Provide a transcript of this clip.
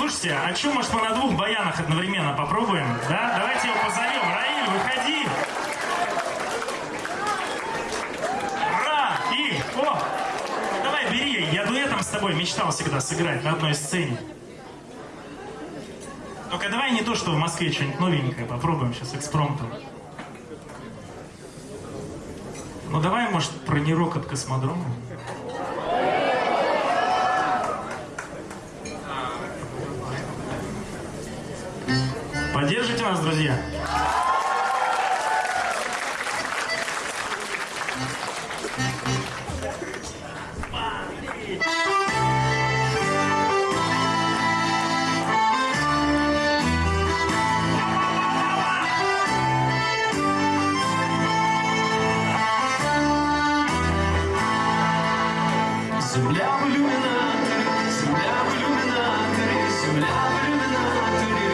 слушайте, а что, может, мы на двух баянах одновременно попробуем? Да? Давайте его позовем. Раиль, выходи. Ра, и, о, давай бери. Я дуэтом с тобой мечтал всегда сыграть на одной сцене. Только давай не то, что в Москве что-нибудь новенькое попробуем сейчас экспромтом. Ну давай, может, про нерок от космодрома? Поддержите нас, друзья? Земля в иллюминаторе, земля в иллюминаторе, земля в иллюминаторе